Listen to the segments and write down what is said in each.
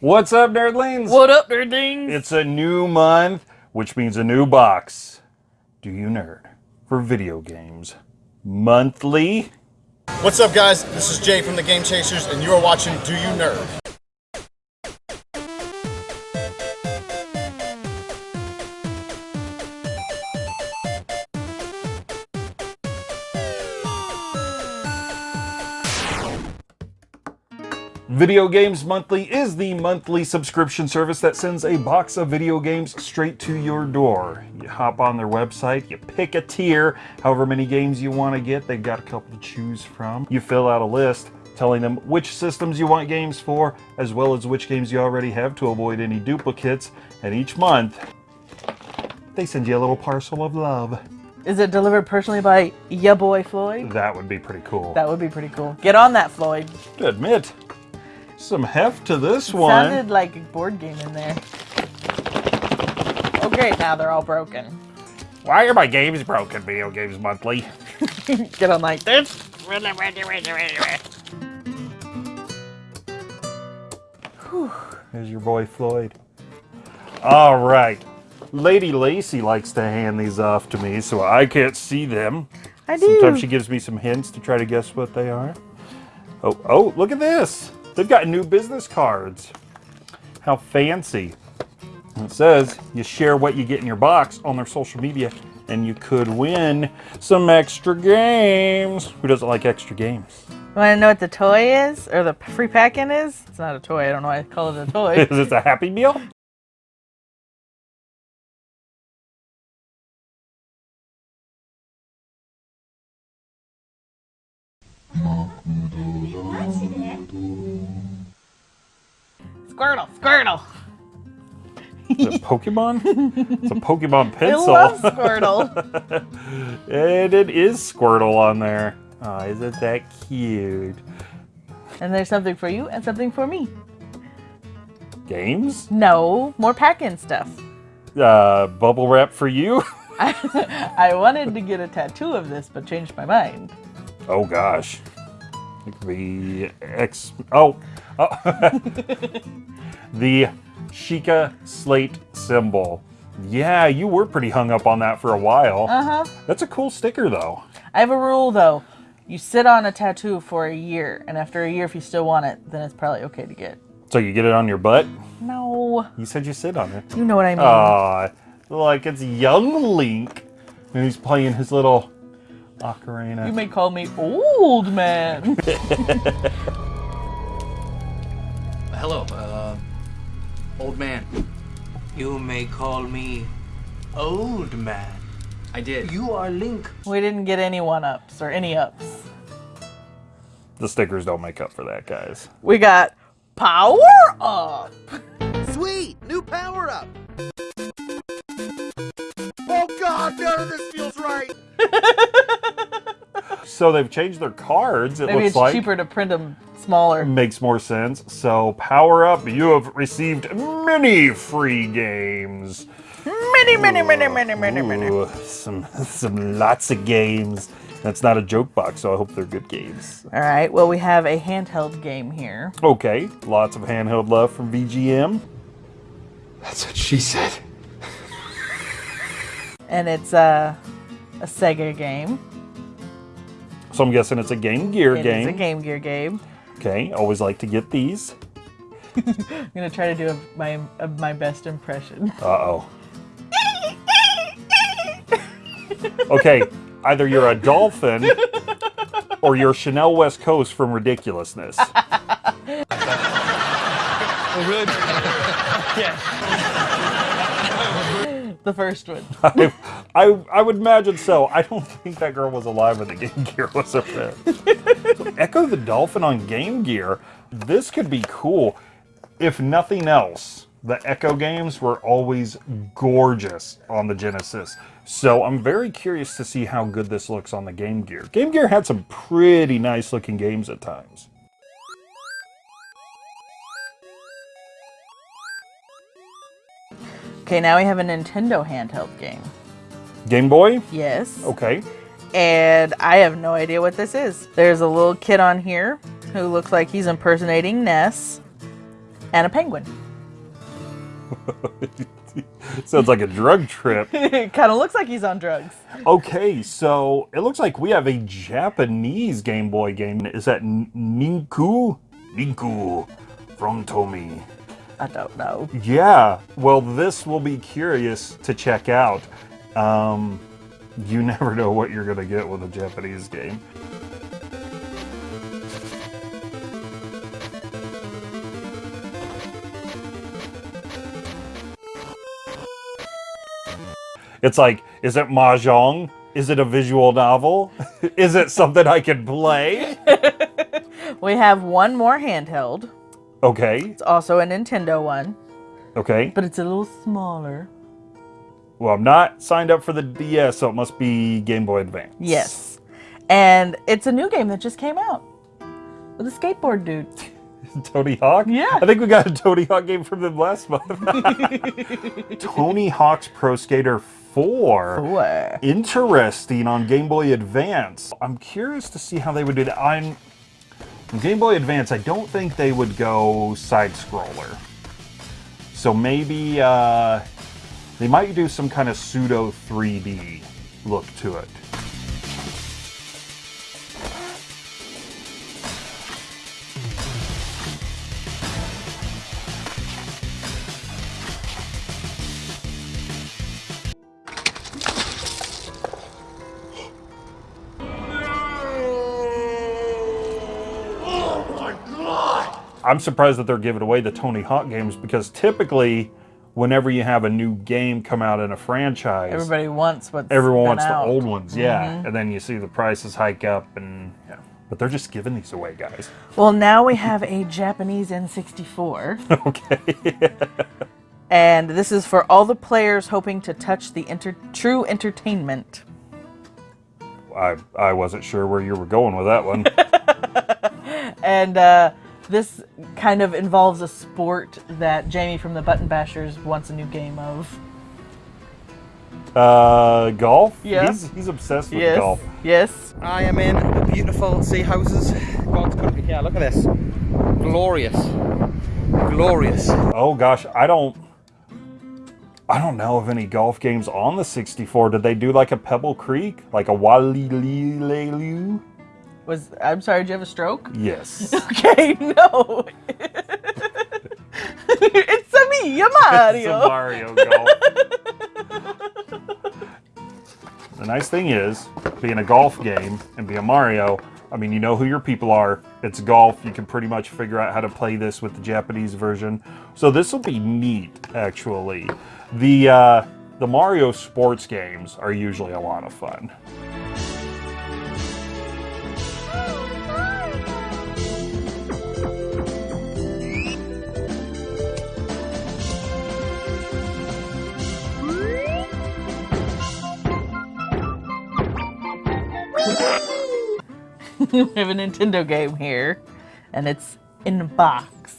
What's up, nerdlings? What up, nerdlings? It's a new month, which means a new box. Do you nerd for video games monthly? What's up, guys? This is Jay from the Game Chasers, and you are watching Do You Nerd? Video Games Monthly is the monthly subscription service that sends a box of video games straight to your door. You hop on their website, you pick a tier, however many games you want to get. They've got a couple to choose from. You fill out a list telling them which systems you want games for, as well as which games you already have to avoid any duplicates. And each month, they send you a little parcel of love. Is it delivered personally by ya boy Floyd? That would be pretty cool. That would be pretty cool. Get on that, Floyd. To admit, some heft to this It one. Sounded like a board game in there. Oh great, now they're all broken. Why are my games broken, Video Games Monthly? Get on like this. There's your boy Floyd. All right. Lady Lacey likes to hand these off to me so I can't see them. I do. Sometimes she gives me some hints to try to guess what they are. Oh, oh, look at this. They've got new business cards. How fancy. It says you share what you get in your box on their social media and you could win some extra games. Who doesn't like extra games? You want to know what the toy is? Or the free pack-in is? It's not a toy. I don't know why I call it a toy. Is it a Happy Meal? Squirtle, Squirtle. Is it Pokemon? it's a Pokemon pencil. I love Squirtle. and it is Squirtle on there. Oh, isn't that cute? and there's something for you and something for me. Games? No, more pack-in stuff. Uh, bubble wrap for you? I, I wanted to get a tattoo of this, but changed my mind. Oh gosh. It could be X. Oh. Oh. the Sheikah slate symbol. Yeah, you were pretty hung up on that for a while. Uh-huh. That's a cool sticker though. I have a rule though. You sit on a tattoo for a year, and after a year, if you still want it, then it's probably okay to get. So you get it on your butt? No, You said you sit on it. you know what I mean. Aw, like it's young Link. And he's playing his little ocarina. you may call me old man. Hello, uh, old man. You may call me Old Man. I did. You are Link. we didn't get any one ups or any ups. the stickers don't make up for that, guys. We got power up. Sweet! New power up! Oh god, none of this feels right! So they've changed their cards, it Maybe looks it's like. cheaper to print them smaller. Makes more sense. So power up, you have received many free games. Many, many, many, many, many, many. Ooh, some some lots of games. That's not a joke box, so I hope they're good games. All right. Well, we have a handheld game here. Okay, lots of handheld love from VGM. That's what she said. and it's a, a Sega game. So I'm guessing it's a Game Gear It is game. It's a Game Gear game. Okay, always like to get these. I'm gonna try to do a, my a, my best impression. Uh oh. okay, either you're a dolphin or you're Chanel West Coast from ridiculousness. The first one. I, I, I would imagine so. I don't think that girl was alive when the Game Gear was around. so Ecco the Dolphin on Game Gear. This could be cool. If nothing else, the Ecco games were always gorgeous on the Genesis. So I'm very curious to see how good this looks on the Game Gear. Game Gear had some pretty nice looking games at times. Okay, now we have a Nintendo handheld game. Game Boy? Yes. Okay. And I have no idea what this is. There's a little kid on here who looks like he's impersonating Ness. and a penguin. Sounds like a drug trip. it kind of looks like he's on drugs. Okay, so it looks like we have a Japanese Game Boy game. Is that Ninku? Ninku from Tomy. I don't know. Yeah, well, this will be curious to check out. Um, you never know what you're going to get with a Japanese game. It's like, is it mahjong? Is it a visual novel? is it something I can play? We have one more handheld. Okay, It's also a Nintendo one, okay. but it's a little smaller. Well, I'm not signed up for the DS, so it must be Game Boy Advance. Yes. And it's a new game that just came out with a skateboard dude. Tony Hawk? Yeah. I think we got a Tony Hawk game from them last month. Tony Hawk's Pro Skater 4. What? Interesting on Game Boy Advance. I'm curious to see how they would do that. I'm Game Boy Advance, I don't think they would go side scroller. So maybe uh, they might do some kind of pseudo 3D look to it. I'm surprised that they're giving away the Tony Hawk games because typically, whenever you have a new game come out in a franchise, Everybody wants what's everyone been wants out. the old ones, yeah. And then you see the prices hike up, and yeah. But they're just giving these away, guys. Well, now we have a Japanese N64. okay. and this is for all the players hoping to touch the enter- true entertainment. I I wasn't sure where you were going with that one. And uh, this kind of involves a sport that Jamie from the Button Bashers wants a new game of. uh, golf. Yeah. He's he's obsessed with yes. golf. Yes. I am in the beautiful sea houses, God's country here. Look at this. Glorious. Glorious. Oh gosh, I don't. I don't know of any golf games on the 64. Did they do like a Pebble Creek, like a Waialae? Was I'm sorry, did you have a stroke? Yes. Okay, no. it's a me, Mario. It's a Mario golf. the nice thing is, being a golf game and being Mario, I mean, you know who your people are. It's golf. You can pretty much figure out how to play this with the Japanese version. So this will be neat, actually. The uh, the Mario sports games are usually a lot of fun. we have a Nintendo game here, and it's in a box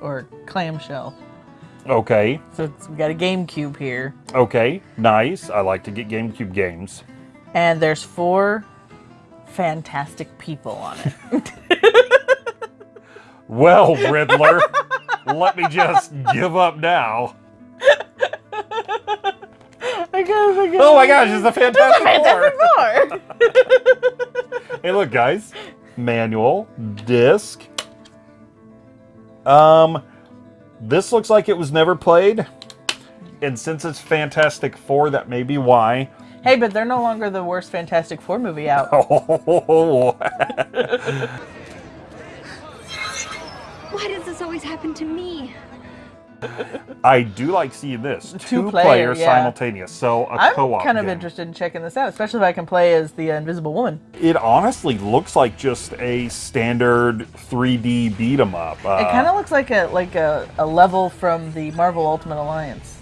or clamshell. Okay, So it's, we got a GameCube here, okay, nice. I like to get GameCube games. and there's four fantastic people on it. Well, Riddler, let me just give up now. I guess, I guess. Oh my gosh, it's a Fantastic, Fantastic Four. Four. Hey, look, guys. Manual, disc. Um, this looks like it was never played. And since it's Fantastic Four, that may be why. hey, but they're no longer the worst Fantastic Four movie out. Oh, Why does this always happen to me? I do like seeing this. Two, Two-player, players yeah. simultaneous. So a I'm co-op kind of game. interested in checking this out, especially if I can play as the uh, Invisible Woman. It honestly looks like just a standard 3D beat 'em up. Uh, It kind of looks like a like a, a level from the Marvel Ultimate Alliance.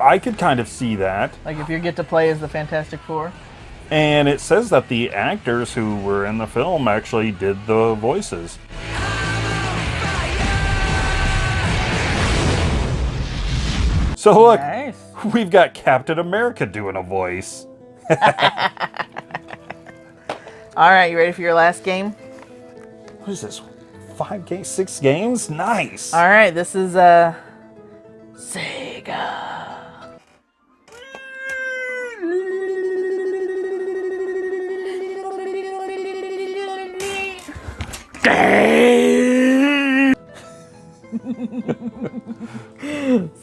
I could kind of see that. Like if you get to play as the Fantastic Four. And it says that the actors who were in the film actually did the voices. So look, Nice. we've got Captain America doing a voice. All right, you ready for your last game? What is this? five games, six games. Nice. All right, this is uh Sega.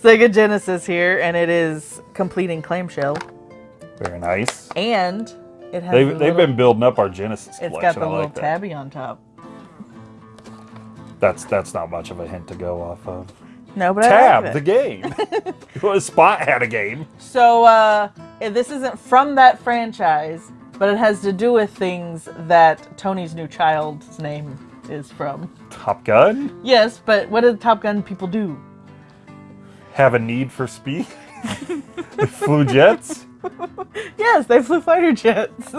Sega Genesis here, and it is completing clamshell, Very nice. and it has They've, the they've little- been building up our Genesis It's collection. got the I little like tabby on top. That's that's not much of a hint to go off of. No, but I Tab, like the game. Spot had a game. So uh, this isn't from that franchise, but it has to do with things that Tony's new child's name is from. Top Gun. Yes, but what did Top Gun people do? Have a need for speed. They Flew jets. Yes, they flew fighter jets.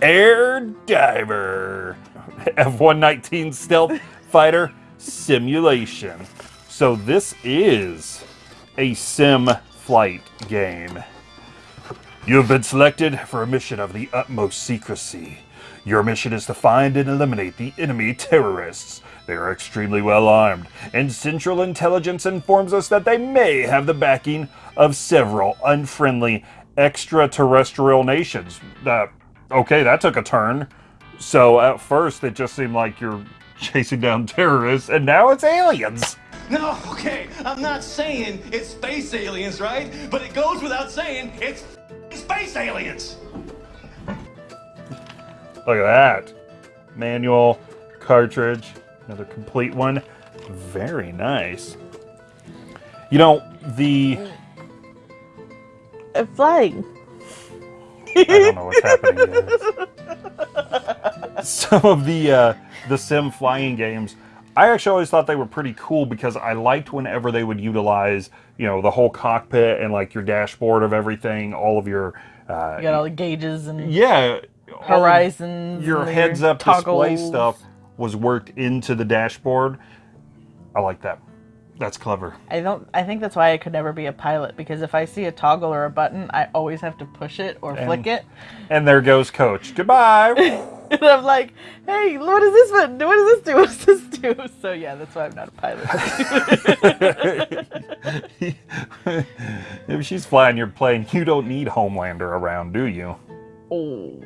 Air Diver. F-119 stealth fighter simulation. So this is a sim flight game. You have been selected for a mission of the utmost secrecy. Your mission is to find and eliminate the enemy terrorists. They are extremely well armed, and Central Intelligence informs us that they may have the backing of several unfriendly extraterrestrial nations. Uh, okay, that took a turn. So at first it just seemed like you're chasing down terrorists, and now it's aliens. No, okay, I'm not saying it's space aliens, right? But it goes without saying it's space aliens. Look at that. Manual, cartridge, another complete one. Very nice. You know, the. Uh, Flying. I don't know what's happening guys. Some of the uh, the sim flying games, I actually always thought they were pretty cool because I liked whenever they would utilize, you know, the whole cockpit and like your dashboard of everything, all of your. Uh, You got all the gauges and yeah. All horizons. your heads up display stuff was worked into the dashboard. I like that. That's clever. I don't. I think that's why I could never be a pilot because if I see a toggle or a button, I always have to push it or flick it, And there goes Coach. Goodbye. and I'm like, "Hey, what does this button do? What does this do? What does this do?" So yeah, that's why I'm not a pilot. if she's flying your plane, you don't need Homelander around, do you? oh,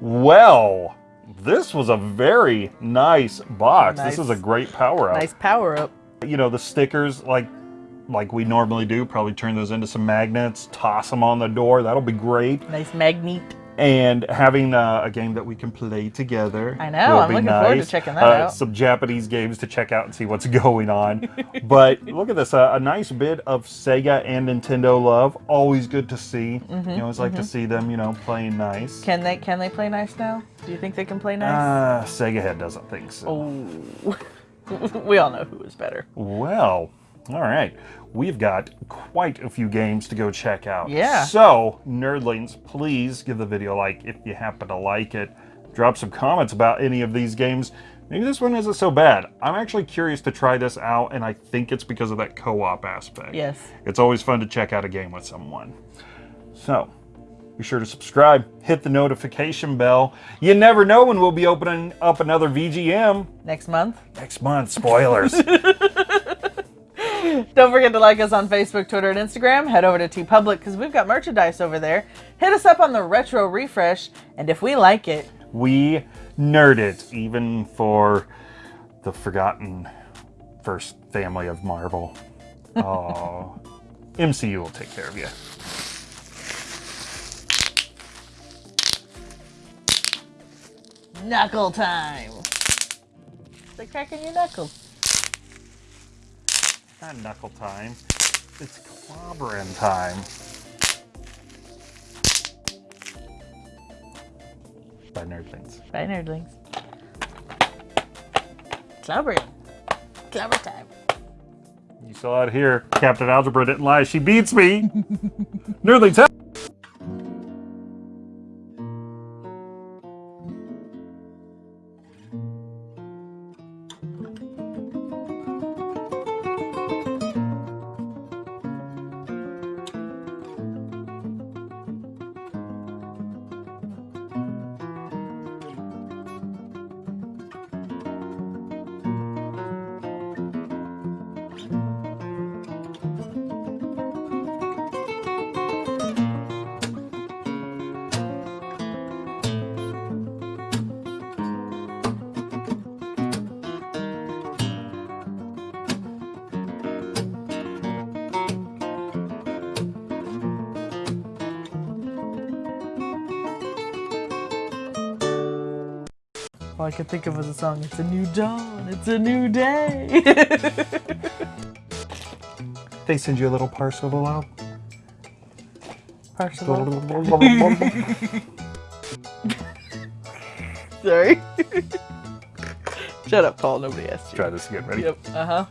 Well, this was a very nice box. This is a great power up. nice power up. You know, the stickers like like we normally do, probably turn those into some magnets, toss them on the door. That'll be great. Nice magnet. And having uh, a game that we can play together. I know, I'm be looking forward to nice. checking that Uh, out. Some Japanese games to check out and see what's going on. but look at this, uh, a nice bit of Sega and Nintendo love. Always good to see. Mm-hmm, you always like to see them, you know, playing nice. Can they? Can they play nice now? Do you think they can play nice? Uh, Sega Head doesn't think so. oh, we all know who is better. Well, all right. We've got quite a few games to go check out. Yeah. So, nerdlings, please give the video a like if you happen to like it. Drop some comments about any of these games. Maybe this one isn't so bad. I'm actually curious to try this out, and I think it's because of that co-op aspect. Yes. It's always fun to check out a game with someone. So, be sure to subscribe, hit the notification bell. You never know when we'll be opening up another VGM Next month. next month. Spoilers. Don't forget to like us on Facebook, Twitter, and Instagram. Head over to TeePublic because we've got merchandise over there. Hit us up on the Retro Refresh, and if we like it, we nerd it, even for the forgotten first family of Marvel. Oh, MCU will take care of you. knuckle time. They're cracking your knuckles. Not knuckle time. It's clobbering time. By nerdlings. Bye, nerdlings. Clobbering. Clobber time. You saw it here. Captain Algebra didn't lie. She beats me. nerdlings. All I could think of was a song. It's a new dawn. It's a new day. They send you a little parcel of love. Parcel. Sorry. Shut up, Paul. Nobody asked you. Try this again. Ready? Yep. Uh huh.